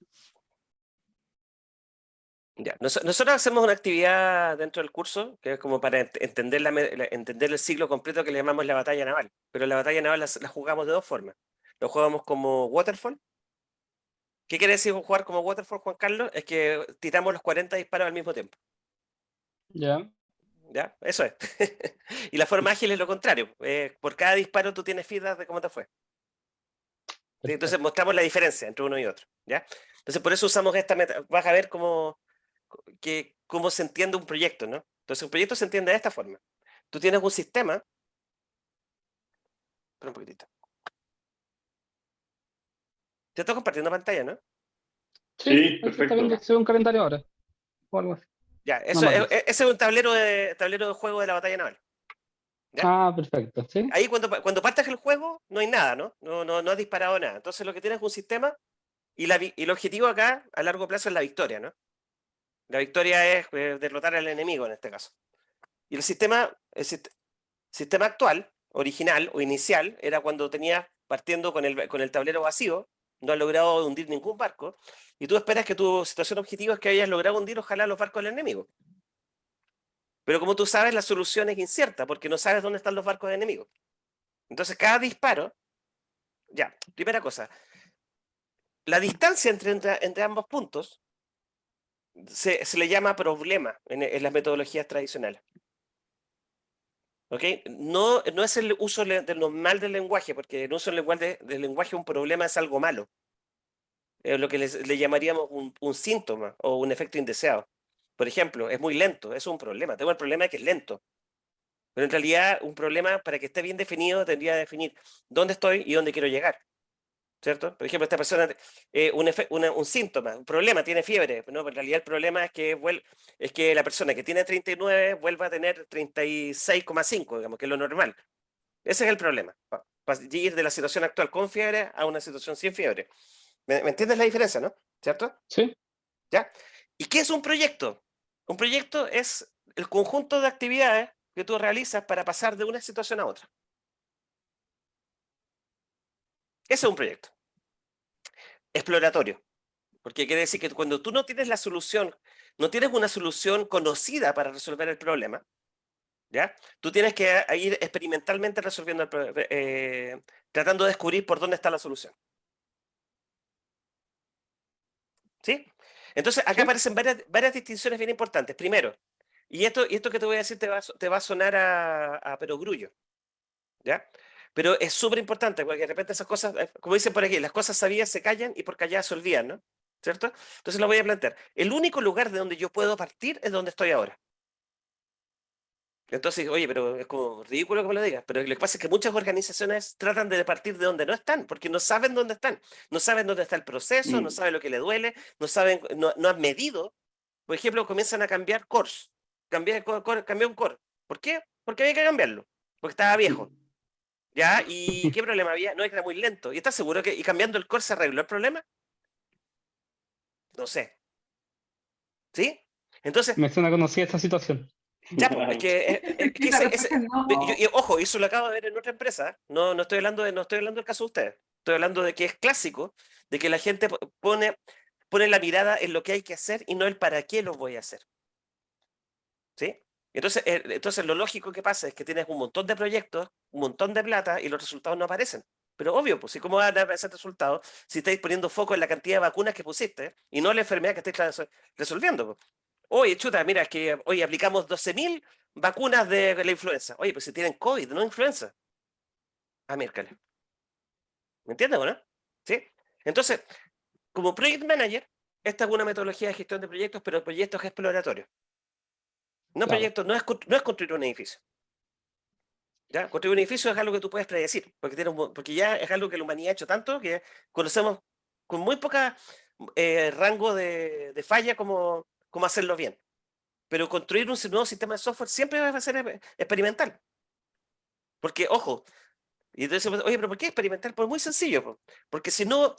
Ya. nosotros hacemos una actividad dentro del curso que es como para entender, la, entender el ciclo completo que le llamamos la batalla naval. Pero la batalla naval la, jugamos de dos formas. Lo jugamos como waterfall. ¿Qué quiere decir jugar como waterfall, Juan Carlos? Es que tiramos los 40 disparos al mismo tiempo. Ya. ¿Ya? Eso es. y la forma ágil es lo contrario. Eh, por cada disparo tú tienes feedback de cómo te fue. Entonces mostramos la diferencia entre uno y otro. ¿ya? Entonces por eso usamos esta meta. Vas a ver cómo, que, cómo se entiende un proyecto, ¿no? Entonces un proyecto se entiende de esta forma. Tú tienes un sistema. Espera un poquitito. Te estoy compartiendo pantalla, ¿no? Sí, perfecto. Se un calendario ahora. Ya, eso, e, e, ese es un tablero de, tablero de juego de la batalla naval. Ah, perfecto. ¿sí? Ahí cuando, cuando partes el juego no hay nada, ¿no? No, no, no has disparado nada. Entonces lo que tienes es un sistema y, la, y el objetivo acá a largo plazo es la victoria, ¿no? La victoria es eh, derrotar al enemigo en este caso. Y el sistema, el sistema actual, original o inicial, era cuando tenías partiendo con el, con el tablero vacío, no has logrado hundir ningún barco, y tú esperas que tu situación objetiva es que hayas logrado hundir ojalá los barcos del enemigo. Pero como tú sabes, la solución es incierta, porque no sabes dónde están los barcos del enemigo. Entonces, cada disparo, ya, primera cosa, la distancia entre, entre, ambos puntos se, le llama problema en, las metodologías tradicionales. ¿Ok? No, no es el uso del normal del lenguaje, porque el uso del lenguaje, del lenguaje un problema es algo malo. Es lo que le llamaríamos un, síntoma o un efecto indeseado. Por ejemplo, es muy lento, es un problema. Tengo el problema de que es lento. Pero en realidad un problema para que esté bien definido tendría que definir dónde estoy y dónde quiero llegar. ¿Cierto? Por ejemplo, esta persona, eh, un, un, síntoma, un problema, tiene fiebre. No, en realidad el problema es que, es que la persona que tiene 39 vuelva a tener 36,5, digamos, que es lo normal. Ese es el problema. Para ir de la situación actual con fiebre a una situación sin fiebre. ¿Me, ¿Me, entiendes la diferencia, no? ¿Cierto? Sí. ¿Ya? ¿Y qué es un proyecto? Un proyecto es el conjunto de actividades que tú realizas para pasar de una situación a otra. Ese es un proyecto. Exploratorio. Porque quiere decir que cuando tú no tienes la solución, no tienes una solución conocida para resolver el problema, ¿ya? Tú tienes que ir experimentalmente resolviendo el problema, eh, tratando de descubrir por dónde está la solución. ¿Sí? Entonces, acá aparecen varias, varias, distinciones bien importantes. Primero, y esto, y esto que te voy a decir te va, te va a sonar a, a perogrullo, ¿ya? Pero es súper importante, porque de repente esas cosas, eh, como dicen por aquí, las cosas sabidas se callan y por calladas se olvidan, ¿no? ¿Cierto? Entonces lo voy a plantear. El único lugar de donde yo puedo partir es donde estoy ahora. Entonces, oye, pero es como ridículo que me lo digas, pero lo que pasa es que muchas organizaciones tratan de partir de donde no están, porque no saben dónde están, no saben dónde está el proceso, no mm. saben lo que le duele, no saben, no, han medido. Por ejemplo, comienzan a cambiar cores, cambiar, cambiar un core. ¿Por qué? Porque había que cambiarlo, porque estaba viejo. ¿Ya? ¿Y qué problema había? No, era muy lento. ¿Y estás seguro que y cambiando el core se arregló el problema? No sé. ¿Sí? Entonces... Me suena conocida esta situación. Ya, pues, es que, ojo, eso lo acabo de ver en otra empresa. No, no estoy hablando de, no estoy hablando del caso de ustedes. Estoy hablando de que es clásico, de que la gente pone, pone la mirada en lo que hay que hacer y no el para qué lo voy a hacer. ¿Sí? Entonces, eh, entonces lo lógico que pasa es que tienes un montón de proyectos, un montón de plata y los resultados no aparecen. Pero obvio, pues, ¿cómo van a aparecer resultados si estáis poniendo foco en la cantidad de vacunas que pusiste y no la enfermedad que estáis resolviendo? Oye, chuta, mira, es que hoy aplicamos 12.000 vacunas de la influenza. Oye, pues si tienen COVID, no influenza. Ah, miércoles. ¿Me entiendes, no? ¿Sí? Entonces, como Project Manager, esta es una metodología de gestión de proyectos, pero proyectos exploratorios. No proyectos, no es, no es construir un edificio. ¿Ya? Construir un edificio es algo que tú puedes predecir, porque, tiene porque ya es algo que la humanidad ha hecho tanto que conocemos con muy poca eh, rango de, de falla como, cómo hacerlo bien. pero construir un nuevo sistema de software siempre va a ser experimental. Porque, ojo, y entonces, oye, pero ¿por qué experimental? Pues muy sencillo, porque si no,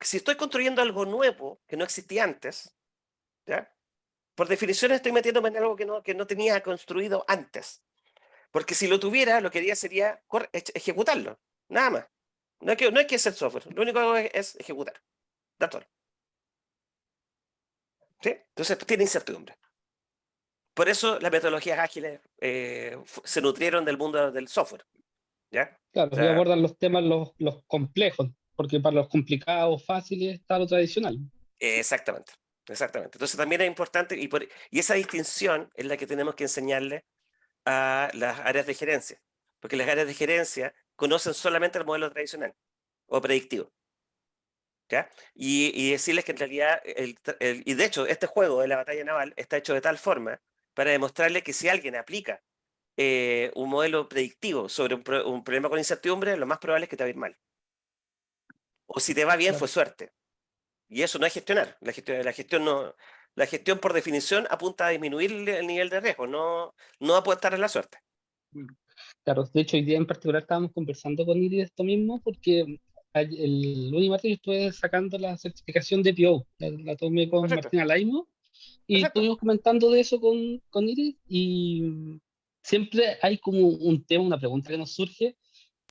si estoy construyendo algo nuevo que no existía antes, ¿ya? Por definición estoy metiéndome en algo que no, que no tenía construido antes. Porque si lo tuviera, lo que haría sería ejecutarlo, nada más. No hay que, no hay que hacer software, lo único que hago es, ejecutar. Dator. ¿Sí? Entonces tiene incertidumbre. Por eso las metodologías ágiles eh, se nutrieron del mundo del software. ¿ya? Claro, abordan los temas los, los complejos, porque para los complicados, fáciles, está lo tradicional. Exactamente, exactamente. Entonces también es importante, y, por, y esa distinción es la que tenemos que enseñarle a las áreas de gerencia, porque las áreas de gerencia conocen solamente el modelo tradicional o predictivo. ¿ya? Y, y, decirles que en realidad, el, y de hecho, este juego de la batalla naval está hecho de tal forma para demostrarle que si alguien aplica eh, un modelo predictivo sobre un, problema con incertidumbre, lo más probable es que te va a ir mal. O si te va bien, fue suerte. Y eso no es gestionar. La gestión, la gestión, no, la gestión por definición apunta a disminuir el nivel de riesgo, no, no apuntar a la suerte. Claro, de hecho hoy día en particular estábamos conversando con Iris de esto mismo porque el lunes y martes yo estuve sacando la certificación de PO, la, tomé con Martina Laimo y estuvimos comentando de eso con, con Iris y siempre hay como un tema, una pregunta que nos surge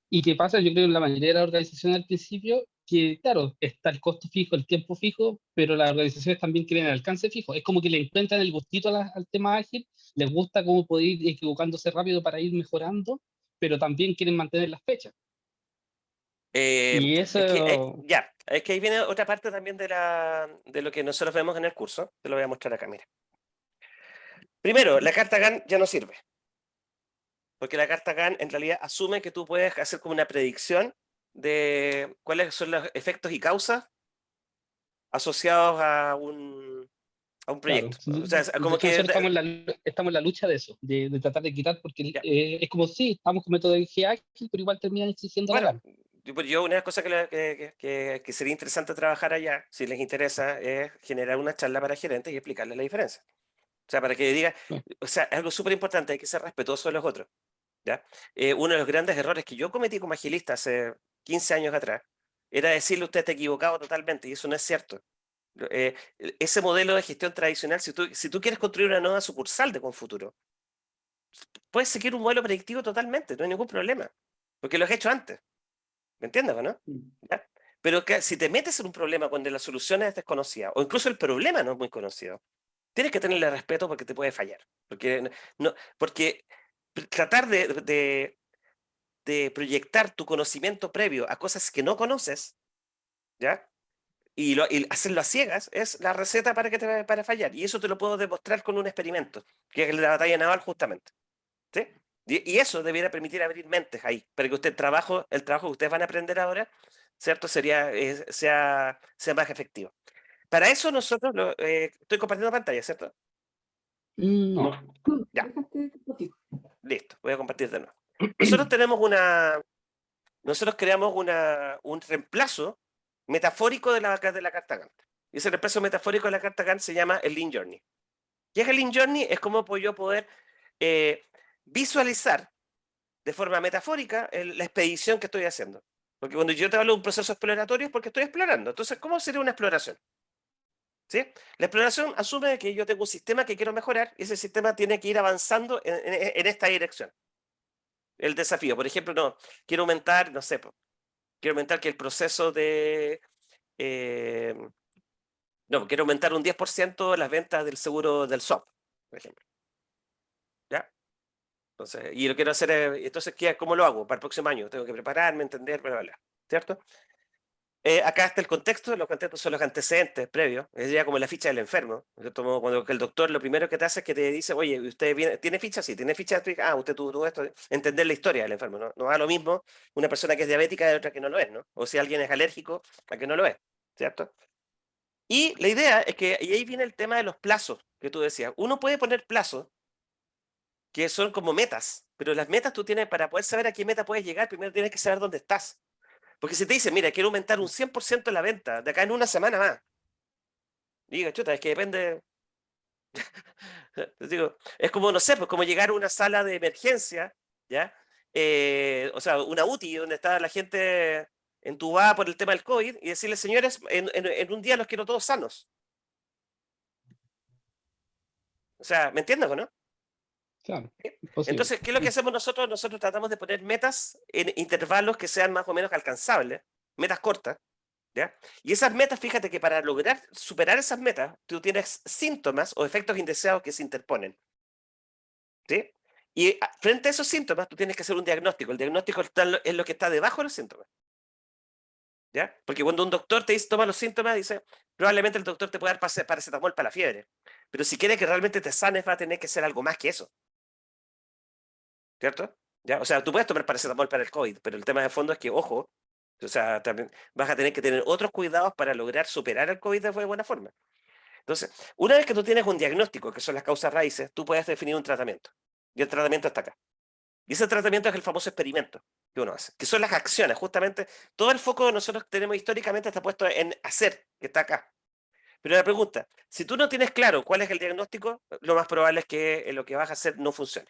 y que pasa, yo creo, en la mayoría de las organizaciones al principio, que claro, está el costo fijo, el tiempo fijo, pero las organizaciones también quieren el alcance fijo. Es como que le encuentran el gustito al tema ágil, les gusta cómo poder ir equivocándose rápido para ir mejorando, pero también quieren mantener las fechas. Eh, y eso... Eh, ya, es que ahí viene otra parte también de, la, de lo que nosotros vemos en el curso. Te lo voy a mostrar acá, mira. Primero, la carta GAN ya no sirve. Porque la carta GAN en realidad asume que tú puedes hacer como una predicción de cuáles son los efectos y causas asociados a un, a un proyecto. O sea, como que... Estamos en, la, estamos en la lucha de eso, de, de tratar de quitar, porque eh, es como si estamos con metodología ágil, pero igual terminan exigiendo bueno, pues yo una cosa que, que, que, que, sería interesante trabajar allá, si les interesa, es generar una charla para gerentes y explicarles la diferencia. O sea, para que diga, o sea, es algo súper importante, hay que ser respetuoso de los otros. ¿ya? Eh, uno de los grandes errores que yo cometí como agilista hace 15 años atrás era decirle usted está equivocado totalmente, y eso no es cierto. Eh, ese modelo de gestión tradicional, si tú, si tú quieres construir una nueva sucursal de Confuturo, puedes seguir un modelo predictivo totalmente, no hay ningún problema, porque lo has hecho antes. ¿Me entiendes, no? Mm. Pero que, si te metes en un problema cuando la solución es desconocida, o incluso el problema no es muy conocido, tienes que tenerle respeto porque te puede fallar. Porque, no, porque tratar de, de, proyectar tu conocimiento previo a cosas que no conoces, ¿ya? Y, lo, hacerlo a ciegas es la receta para, que te, para fallar. Y eso te lo puedo demostrar con un experimento, que es la batalla naval justamente. ¿sí? Y, eso debiera permitir abrir mentes ahí, para que usted el trabajo, el trabajo que ustedes van a aprender ahora, ¿cierto? Sería, eh, sea, sea más efectivo. Para eso nosotros, lo, eh, estoy compartiendo pantalla, ¿cierto? Mm, no. Ya. Listo, voy a compartir de nuevo. Nosotros tenemos una, nosotros creamos una, un reemplazo metafórico de la, de la carta Gantt. Y ese reemplazo metafórico de la carta Gantt se llama el Lean Journey. ¿Qué es el Lean Journey? Es como yo poder eh, visualizar de forma metafórica la expedición que estoy haciendo. Porque cuando yo te hablo de un proceso exploratorio es porque estoy explorando. Entonces, ¿cómo sería una exploración? ¿Sí? La exploración asume que yo tengo un sistema que quiero mejorar y ese sistema tiene que ir avanzando en, esta dirección. El desafío, por ejemplo, no, quiero aumentar, no sé, quiero aumentar que el proceso de... Eh, no, quiero aumentar un 10% las ventas del seguro del SOP, por ejemplo. Entonces, y lo quiero hacer, eh, entonces, ¿qué, ¿cómo lo hago? Para el próximo año, tengo que prepararme, entender, bla, bla, ¿cierto? Eh, acá está el contexto, los contextos son los antecedentes previos, es ya como la ficha del enfermo. Cuando el doctor lo primero que te hace es que te dice, oye, ¿usted viene, tiene ficha? Sí, tiene ficha, ah, usted tuvo esto, entender la historia del enfermo, ¿no? No lo mismo una persona que es diabética de otra que no lo es, ¿no? O si alguien es alérgico a que no lo es, ¿cierto? Y la idea es que, y ahí viene el tema de los plazos que tú decías. Uno puede poner plazos que son como metas, pero las metas tú tienes, para poder saber a qué meta puedes llegar, primero tienes que saber dónde estás. Porque si te dicen, mira, quiero aumentar un 100% la venta de acá en una semana más, diga, chuta, es que depende, Digo, es como, no sé, pues como llegar a una sala de emergencia, ¿ya? Eh, o sea, una UTI donde está la gente entubada por el tema del COVID y decirle, señores, en, en, un día los quiero todos sanos. O sea, ¿me entiendes o no? Claro. Entonces, ¿qué es lo que hacemos nosotros? Nosotros tratamos de poner metas en intervalos que sean más o menos alcanzables, metas cortas, ¿ya? Y esas metas, fíjate que para lograr superar esas metas, tú tienes síntomas o efectos indeseados que se interponen. ¿Sí? Y frente a esos síntomas, tú tienes que hacer un diagnóstico. El diagnóstico es lo que está debajo de los síntomas. ¿Ya? Porque cuando un doctor te dice, toma los síntomas, dice, probablemente el doctor te puede dar paracetamol para la fiebre. Pero si quiere que realmente te sanes, va a tener que ser algo más que eso. ¿Cierto? ¿Ya? O sea, tú puedes tomar paracetamol para el COVID, pero el tema de fondo es que, ojo, o sea, también vas a tener que tener otros cuidados para lograr superar el COVID de buena forma. Entonces, una vez que tú tienes un diagnóstico, que son las causas raíces, tú puedes definir un tratamiento. Y el tratamiento está acá. Y ese tratamiento es el famoso experimento que uno hace, que son las acciones. Justamente, todo el foco que nosotros tenemos históricamente está puesto en hacer, que está acá. Pero la pregunta, si tú no tienes claro cuál es el diagnóstico, lo más probable es que lo que vas a hacer no funcione.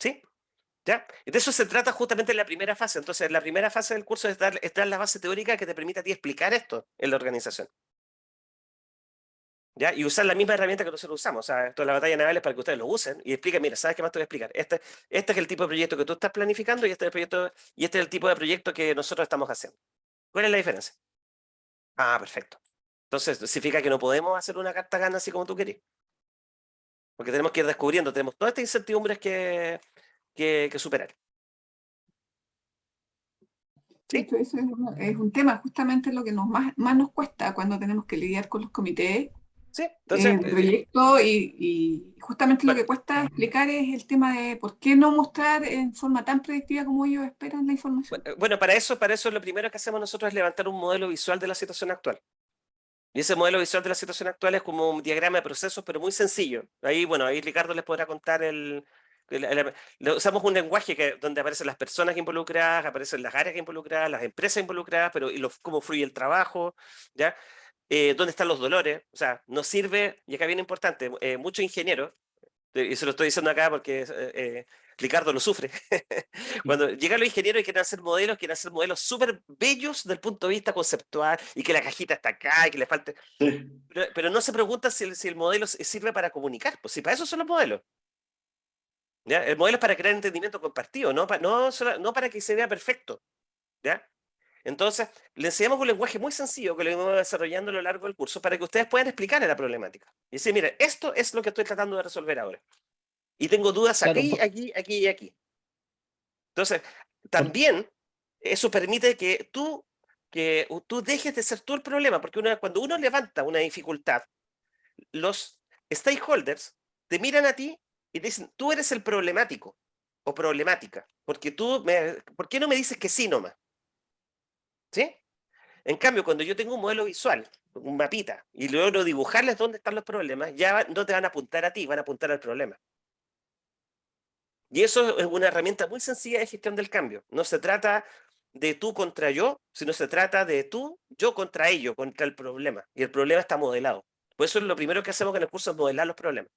¿Sí? ¿Ya? De eso se trata justamente en la primera fase. Entonces, la primera fase del curso es dar, es la base teórica que te permite a ti explicar esto en la organización. ¿Ya? Y usar la misma herramienta que nosotros usamos. O sea, esto es la batalla naval es para que ustedes lo usen y expliquen, mira, ¿sabes qué más te voy a explicar? Este, este es el tipo de proyecto que tú estás planificando y este, es el proyecto, y este es el tipo de proyecto que nosotros estamos haciendo. ¿Cuál es la diferencia? Ah, perfecto. Entonces, significa que no podemos hacer una carta gana así como tú querías. Porque tenemos que ir descubriendo, tenemos todas estas incertidumbres que, que, superar. ¿Sí? Eso es, un tema, justamente lo que nos más, más nos cuesta cuando tenemos que lidiar con los comités Sí, entonces... El eh, proyecto y, justamente lo que cuesta explicar es el tema de por qué no mostrar en forma tan predictiva como ellos esperan la información. Bueno, para eso, para eso lo primero que hacemos nosotros es levantar un modelo visual de la situación actual. Y ese modelo visual de la situación actual es como un diagrama de procesos, pero muy sencillo. Ahí, bueno, ahí Ricardo les podrá contar el... usamos un lenguaje que, donde aparecen las personas involucradas, aparecen las áreas involucradas, las empresas involucradas, pero y cómo fluye el trabajo, ¿ya? Eh, dónde están los dolores, o sea, nos sirve, y acá viene importante, eh, muchos ingenieros, y se lo estoy diciendo acá porque eh, Ricardo lo sufre, cuando llegan los ingenieros y quieren hacer modelos, quieren hacer modelos súper bellos desde el punto de vista conceptual, y que la cajita está acá, y que le falte... Pero, no se pregunta si el, si el modelo sirve para comunicar, pues si para eso son los modelos. ¿Ya? El modelo es para crear entendimiento compartido, no, no, no para que se vea perfecto. ¿ya? Entonces, le enseñamos un lenguaje muy sencillo que lo hemos desarrollando a lo largo del curso para que ustedes puedan explicar la problemática. Y decir, mire, esto es lo que estoy tratando de resolver ahora. Y tengo dudas aquí, aquí, aquí y aquí. Entonces, también eso permite que tú, que tú dejes de ser tú el problema, porque cuando uno levanta una dificultad, los stakeholders te miran a ti y te dicen, tú eres el problemático o problemática, porque tú, me, ¿por qué no me dices que sí nomás? ¿Sí? En cambio, cuando yo tengo un modelo visual, un mapita, y logro dibujarles dónde están los problemas, ya no te van a apuntar a ti, van a apuntar al problema. Y eso es una herramienta muy sencilla de gestión del cambio. No se trata de tú contra yo, sino se trata de tú, yo contra ello, contra el problema. Y el problema está modelado. Por eso es lo primero que hacemos en el curso es modelar los problemas.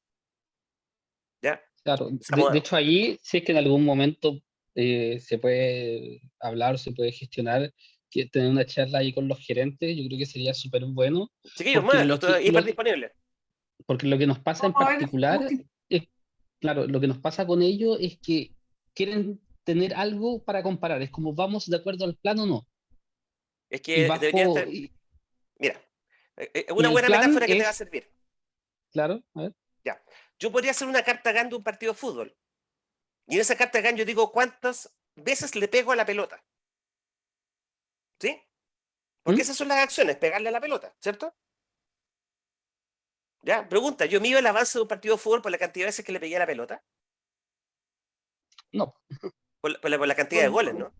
¿Ya? Claro, de, hecho ahí, si es que en algún momento eh, se puede hablar, se puede gestionar tener una charla ahí con los gerentes, yo creo que sería súper bueno. Chiquillos, más, lo, hiper disponible. Porque lo que nos pasa en particular, claro, lo que nos pasa con ellos es que quieren tener algo para comparar, es como vamos de acuerdo al plan o no. Es que debería estar... Mira, es eh, eh, una buena metáfora que te va a servir. Claro, a ver. Ya. Yo podría hacer una carta GAN de un partido de fútbol. Y en esa carta GAN yo digo cuántas veces le pego a la pelota. ¿Sí? Porque ¿Mm? esas son las acciones, pegarle a la pelota, ¿cierto? Ya, pregunta, ¿yo mido el avance de un partido de fútbol por la cantidad de veces que le pegué a la pelota? No. Por, la, cantidad de goles, ¿no?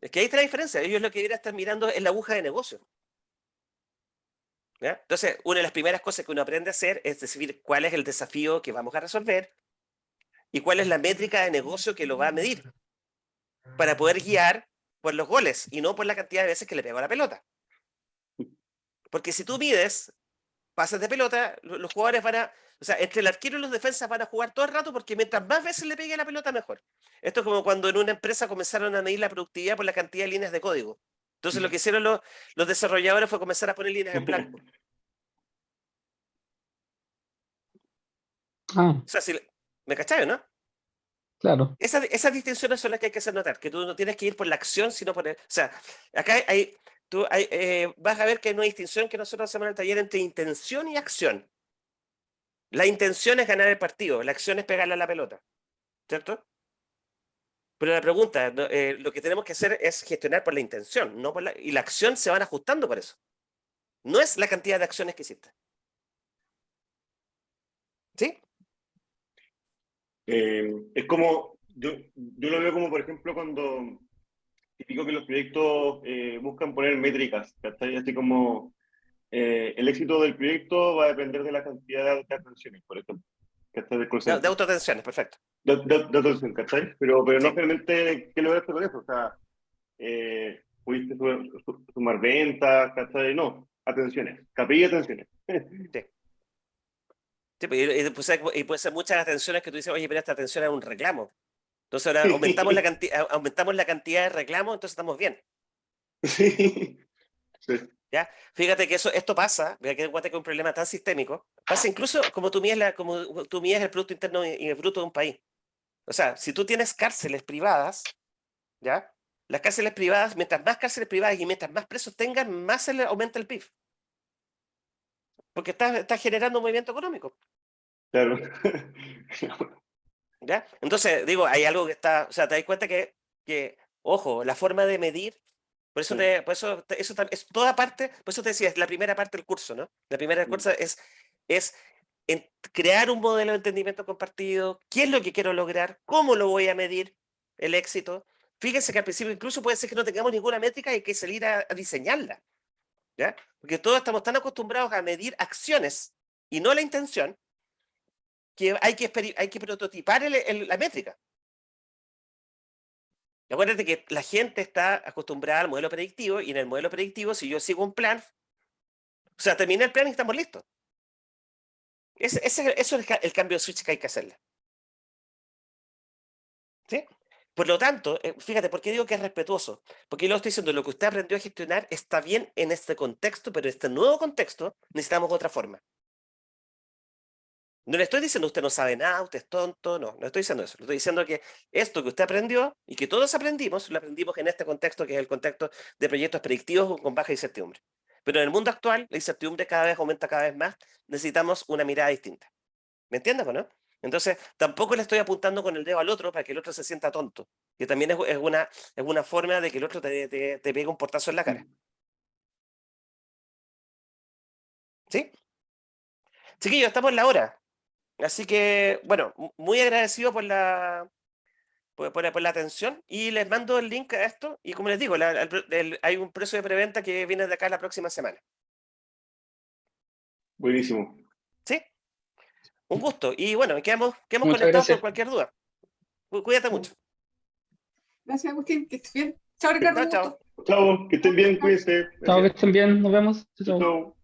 Es que ahí está la diferencia. Ellos lo que deberían estar mirando es la aguja de negocio. ¿Ya? Entonces, una de las primeras cosas que uno aprende a hacer es decidir cuál es el desafío que vamos a resolver y cuál es la métrica de negocio que lo va a medir para poder guiar por los goles y no por la cantidad de veces que le pegó a la pelota. Porque si tú mides pases de pelota, los jugadores van a, o sea, entre el arquero y los defensas van a jugar todo el rato porque mientras más veces le pegue la pelota, mejor. Esto es como cuando en una empresa comenzaron a medir la productividad por la cantidad de líneas de código. Entonces lo que hicieron los, los desarrolladores fue comenzar a poner líneas en blanco. Ah, O sea, si, ¿me cachai, no? claro. Esa- esas distinciones son las que hay que hacer notar, que tú no tienes que ir por la acción, sino por el... O sea, acá hay- tú eh, vas a ver que hay una distinción que nosotros hacemos en el taller entre intención y acción. La intención es ganar el partido, la acción es pegarle a la pelota, ¿cierto? Pero la pregunta, eh, lo que tenemos que hacer es gestionar por la intención, no por la, y la acción se van ajustando por eso. No es la cantidad de acciones que hiciste. ¿Sí? Eh, es como, yo, yo lo veo como, por ejemplo, cuando típico que los proyectos eh, buscan poner métricas, ¿cachai? Así como eh, el éxito del proyecto va a depender de la cantidad de atenciones, por ejemplo. ¿cachai? De, de autoatenciones, perfecto. de, de, de atención, ¿cachai? Pero, pero no Sí. realmente, ¿qué lograste con eso? O sea, eh, pudiste su- su- sumar ventas, ¿cachai? No, atenciones, KPI atenciones. Sí, pues, y, y puede ser, y puede ser muchas atenciones que tú dices, oye, pero esta atención es un reclamo. Entonces ahora aumentamos la, cantidad, aumentamos la cantidad de reclamos, entonces estamos bien. Sí. Sí. ¿ya? Fíjate que eso, esto pasa, mira que es un problema tan sistémico, pasa incluso como tú mides, la, como tú mides el Producto Interno y el Bruto de un país. O sea, si tú tienes cárceles privadas, ¿ya? Las cárceles privadas, mientras más cárceles privadas y mientras más presos tengan, más se le aumenta el PIB. Porque estás está generando un movimiento económico. Claro. ¿Ya? Entonces, digo, hay algo que está, o sea, te das cuenta que, que ojo, la forma de medir, por eso, te, por eso te- eso es toda parte, por eso te decía, es la primera parte del curso, ¿no? La primera del Mm. curso es, es en- crear un modelo de entendimiento compartido, qué es lo que quiero lograr, cómo lo voy a medir el éxito. Fíjense que al principio incluso puede ser que no tengamos ninguna métrica y hay que salir a, a diseñarla, ¿ya? Porque todos estamos tan acostumbrados a medir acciones y no la intención, que hay que, hay que prototipar la métrica. Y Acuérdate que la gente está acostumbrada al modelo predictivo y en el modelo predictivo, si yo sigo un plan, o sea, terminé el plan y estamos listos. Ese, eso es el cambio de switch que hay que hacerle. ¿Sí? Por lo tanto, eh, fíjate, ¿por qué digo que es respetuoso? Porque yo lo estoy diciendo, lo que usted aprendió a gestionar está bien en este contexto, pero en este nuevo contexto necesitamos otra forma. No le estoy diciendo usted no sabe nada, usted es tonto, no, no estoy diciendo eso. Le estoy diciendo que esto que usted aprendió y que todos aprendimos, lo aprendimos en este contexto que es el contexto de proyectos predictivos con baja incertidumbre. Pero en el mundo actual, la incertidumbre cada vez aumenta cada vez más, necesitamos una mirada distinta. ¿Me entiendes o no? Entonces, tampoco le estoy apuntando con el dedo al otro para que el otro se sienta tonto, que también es, una, es una forma de que el otro te, te, te pegue un portazo en la cara. ¿Sí? Chiquillos, estamos en la hora. Así que, bueno, mu- muy agradecido por la, por, por la, por la atención y les mando el link a esto. Y como les digo, la- el pre- el- hay un precio de preventa que viene de acá la próxima semana. Buenísimo. ¿Sí? Un gusto. Y bueno, quedamos, quedamos Muchas conectados gracias. por cualquier duda. Cu- Cuídate mucho. Gracias, Agustín, que estés bien. Chao, Ricardo. Chao, chao. Chao, que estén bien, cuídense. Chao, que estén bien, nos vemos. Chao, chao. Chao.